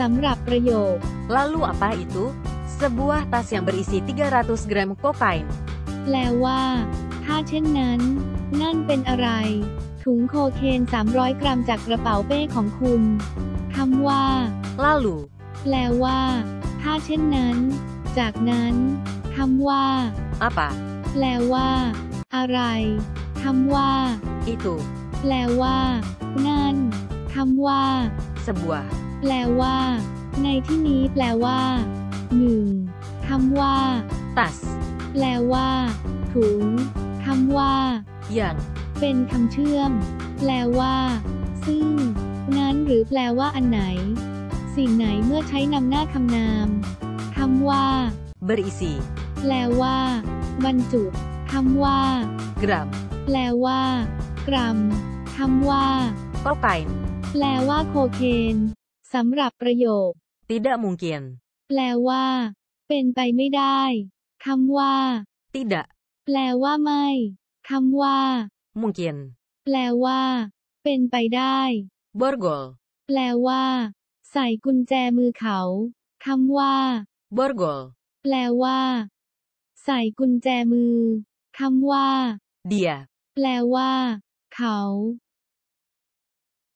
สำหรับประโยค Lalu apa itu? Sebuah tas yang berisi 300 gram kokain. แปลว่า ถ้าเช่นนั้น นั่นเป็นอะไร ถุงโคเคน 300 กรัมจากกระเป๋าเป้ของคุณคำว่า Lalu, แปลว่า ถ้าเช่นนั้น จากนั้นคำว่า apa? แปลว่า อะไรคำว่า Itu, แปลว่า นั่นคำว่า sebuah. แปลว่า ในที่นี้แปลว่าหนึ่งคำว่า Tas, แปลว่า ถุงคำว่า yang, เป็นคำเชื่อม แปลว่า ซึ่ง นั้นหรือแปลว่าอันไหน สิ่งไหนเมื่อใช้นำหน้าคำนามคำว่า berisi แปลว่า บรรจุคำว่า gram แปลว่า กรัมคำว่า kokain. แปลว่าโคเคน สำหรับประโยค Tidak mungkin. แปลว่า เป็นไปไม่ได้คำว่า Tidak แปลว่าไม่คำว่า mungkin. แปลว่า เป็นไปได้ Borgol, แปลว่า ใส่กุญแจมือเขาคำว่า borgol. แปลว่า ใส่กุญแจมือคำว่า Dia, แปลว่า เขา